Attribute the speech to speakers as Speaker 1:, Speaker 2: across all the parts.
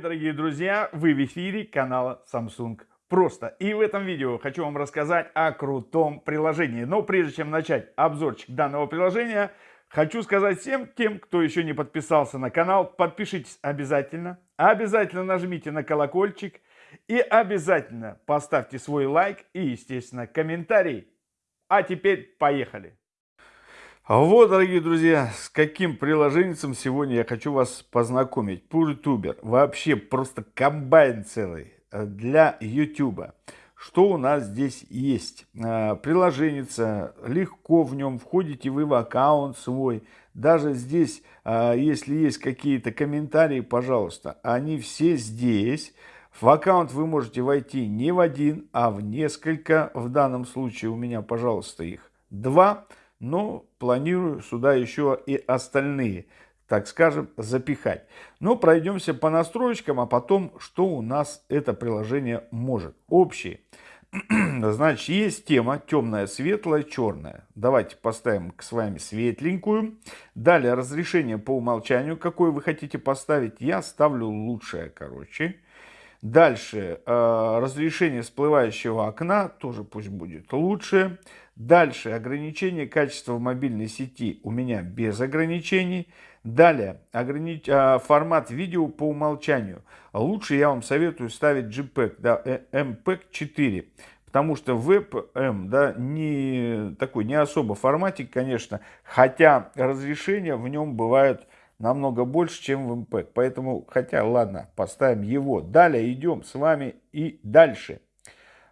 Speaker 1: привет, дорогие друзья! Вы в эфире канала Samsung Просто. И в этом видео хочу вам рассказать о крутом приложении. Но прежде чем начать обзорчик данного приложения, хочу сказать всем тем, кто еще не подписался на канал, подпишитесь обязательно. Обязательно нажмите на колокольчик и обязательно поставьте свой лайк и, естественно, комментарий. А теперь поехали! Вот, дорогие друзья, с каким приложением сегодня я хочу вас познакомить. PureTuber. Вообще просто комбайн целый э, для YouTube. Что у нас здесь есть? Э, приложение, легко в нем, входите вы в аккаунт свой. Даже здесь, э, если есть какие-то комментарии, пожалуйста, они все здесь. В аккаунт вы можете войти не в один, а в несколько. В данном случае у меня, пожалуйста, их два но планирую сюда еще и остальные, так скажем, запихать. Но пройдемся по настройкам, а потом, что у нас это приложение может. Общие. Значит, есть тема темная, светлая, черная. Давайте поставим с вами светленькую. Далее разрешение по умолчанию, какое вы хотите поставить. Я ставлю лучшее, короче. Дальше э, разрешение всплывающего окна тоже пусть будет лучше. Дальше ограничение качества мобильной сети у меня без ограничений. Далее огранич... э, формат видео по умолчанию. Лучше я вам советую ставить JPEG, да, MPEG 4. Потому что WebM, да, не такой не особо форматик, конечно, хотя разрешение в нем бывает намного больше, чем в MPEG. Поэтому, хотя, ладно, поставим его. Далее идем с вами и дальше.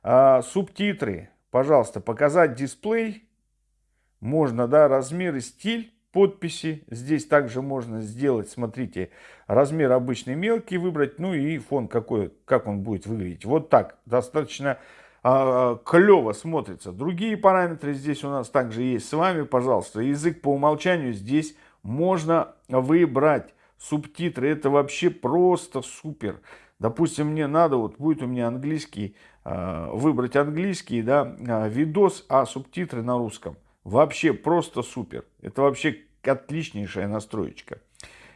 Speaker 1: А, субтитры. Пожалуйста, показать дисплей. Можно, да, размер и стиль подписи. Здесь также можно сделать, смотрите, размер обычный мелкий выбрать, ну и фон какой, как он будет выглядеть. Вот так, достаточно а, клево смотрится. Другие параметры здесь у нас также есть с вами, пожалуйста. Язык по умолчанию здесь можно выбрать субтитры. Это вообще просто супер. Допустим, мне надо, вот будет у меня английский, выбрать английский, да, а, видос, а субтитры на русском. Вообще просто супер. Это вообще отличнейшая настроечка.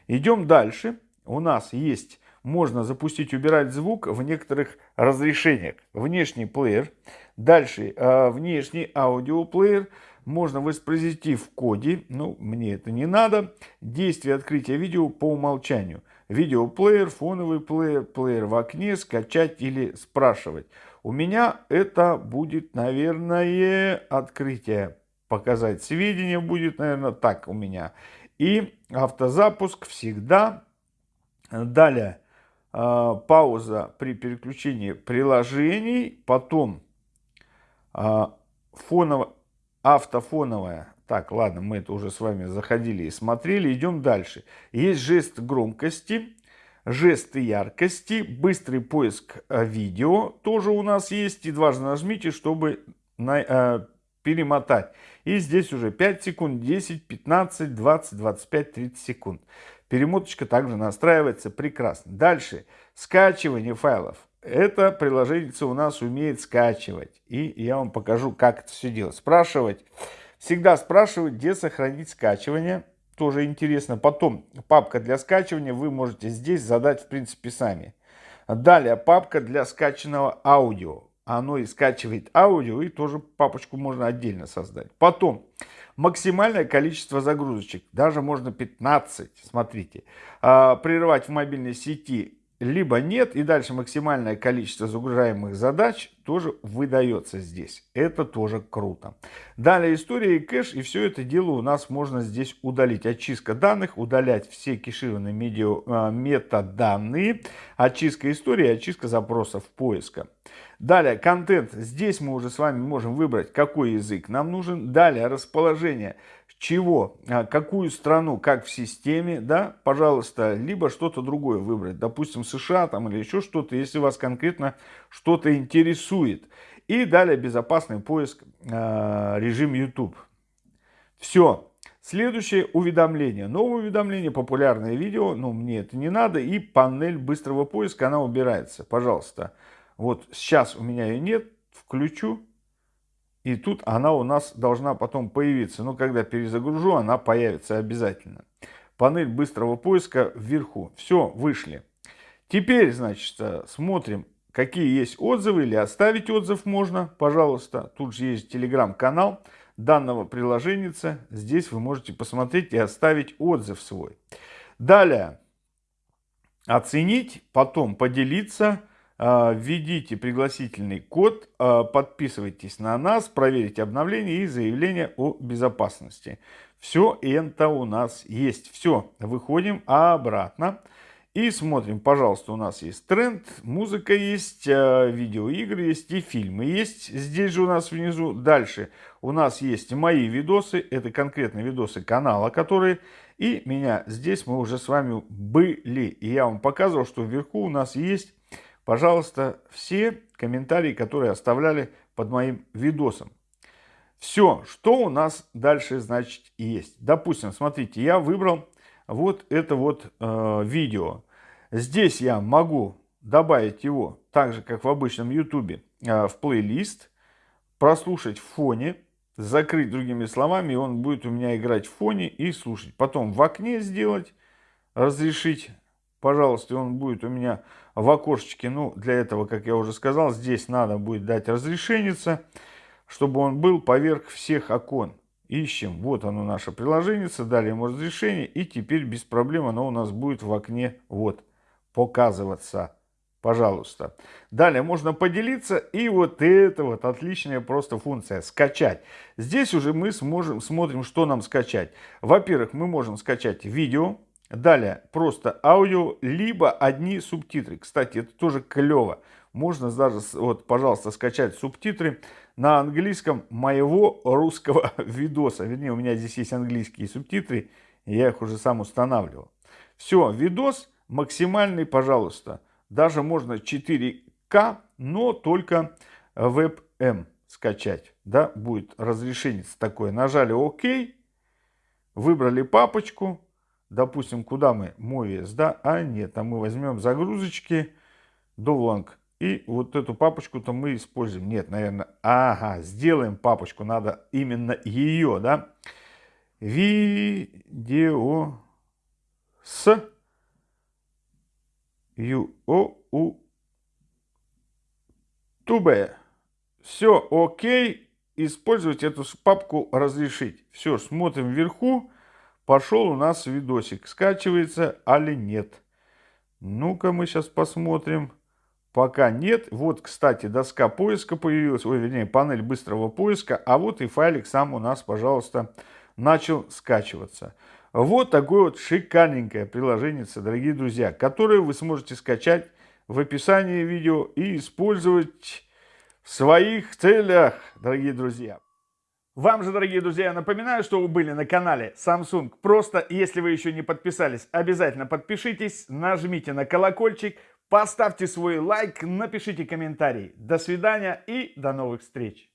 Speaker 1: Идем дальше. У нас есть, можно запустить, убирать звук в некоторых разрешениях. Внешний плеер. Дальше а, внешний аудиоплеер. Можно воспроизвести в коде, ну, мне это не надо. Действие открытия видео по умолчанию. Видеоплеер, фоновый плеер, плеер в окне, скачать или спрашивать. У меня это будет, наверное, открытие. Показать сведения будет, наверное, так у меня. И автозапуск всегда. Далее э, пауза при переключении приложений. Потом э, фоново автофоновая. Так, ладно, мы это уже с вами заходили и смотрели. Идем дальше. Есть жест громкости, жесты яркости, быстрый поиск э, видео тоже у нас есть. И дважды нажмите, чтобы на, э, перемотать. И здесь уже 5 секунд, 10, 15, 20, 25, 30 секунд. Перемоточка также настраивается прекрасно. Дальше. Скачивание файлов. Это приложение у нас умеет скачивать. И я вам покажу, как это все делать. Спрашивать. Всегда спрашивать, где сохранить скачивание. Тоже интересно. Потом папка для скачивания вы можете здесь задать в принципе сами. Далее папка для скачанного аудио. Оно и скачивает аудио, и тоже папочку можно отдельно создать. Потом максимальное количество загрузочек. Даже можно 15, смотрите. А, прерывать в мобильной сети либо нет, и дальше максимальное количество загружаемых задач тоже выдается здесь. Это тоже круто. Далее история и кэш, и все это дело у нас можно здесь удалить. Очистка данных, удалять все кешированные медиа, а, метаданные, очистка истории, очистка запросов поиска. Далее контент. Здесь мы уже с вами можем выбрать, какой язык нам нужен. Далее расположение чего, а, какую страну, как в системе, да, пожалуйста, либо что-то другое выбрать, допустим, США там или еще что-то, если вас конкретно что-то интересует. И далее безопасный поиск, э, режим YouTube. Все. Следующее уведомление. Новое уведомление, популярное видео, но мне это не надо. И панель быстрого поиска, она убирается. Пожалуйста. Вот сейчас у меня ее нет. Включу. И тут она у нас должна потом появиться. Но когда перезагружу, она появится обязательно. Панель быстрого поиска вверху. Все, вышли. Теперь, значит, смотрим, какие есть отзывы или оставить отзыв можно, пожалуйста. Тут же есть телеграм-канал данного приложения. Здесь вы можете посмотреть и оставить отзыв свой. Далее, оценить, потом поделиться, введите пригласительный код, а, подписывайтесь на нас, проверите обновления и заявление о безопасности. Все это у нас есть. Все, выходим обратно. И смотрим, пожалуйста, у нас есть тренд, музыка есть, а, видеоигры есть и фильмы есть. Здесь же у нас внизу. Дальше у нас есть мои видосы, это конкретные видосы канала, которые... И меня здесь мы уже с вами были. И я вам показывал, что вверху у нас есть, пожалуйста, все комментарии, которые оставляли под моим видосом. Все, что у нас дальше, значит, есть. Допустим, смотрите, я выбрал вот это вот э, видео. Здесь я могу добавить его, так же, как в обычном YouTube, э, в плейлист, прослушать в фоне, закрыть другими словами, и он будет у меня играть в фоне и слушать. Потом в окне сделать, разрешить, пожалуйста, он будет у меня в окошечке. Ну, для этого, как я уже сказал, здесь надо будет дать разрешение, чтобы он был поверх всех окон. Ищем. Вот оно наше приложение. Дали ему разрешение. И теперь без проблем оно у нас будет в окне вот показываться. Пожалуйста. Далее можно поделиться. И вот это вот отличная просто функция. Скачать. Здесь уже мы сможем, смотрим, что нам скачать. Во-первых, мы можем скачать видео. Далее просто аудио, либо одни субтитры. Кстати, это тоже клево. Можно даже, вот, пожалуйста, скачать субтитры на английском моего русского видоса. Вернее, у меня здесь есть английские субтитры, я их уже сам устанавливал. Все, видос максимальный, пожалуйста. Даже можно 4К, но только WebM скачать. Да, будет разрешение такое. Нажали ОК, выбрали папочку. Допустим, куда мы? Movies, да? А нет, а мы возьмем загрузочки, Довланг и вот эту папочку-то мы используем. Нет, наверное, ага, сделаем папочку, надо именно ее, да. Видео с ю о у тубе. Все окей. Использовать эту папку разрешить. Все, смотрим вверху. Пошел у нас видосик. Скачивается, али нет. Ну-ка мы сейчас посмотрим. Пока нет. Вот, кстати, доска поиска появилась, ой, вернее, панель быстрого поиска. А вот и файлик сам у нас, пожалуйста, начал скачиваться. Вот такое вот шикарненькое приложение, дорогие друзья, которое вы сможете скачать в описании видео и использовать в своих целях, дорогие друзья. Вам же, дорогие друзья, я напоминаю, что вы были на канале Samsung. Просто, если вы еще не подписались, обязательно подпишитесь, нажмите на колокольчик, Поставьте свой лайк, напишите комментарий. До свидания и до новых встреч.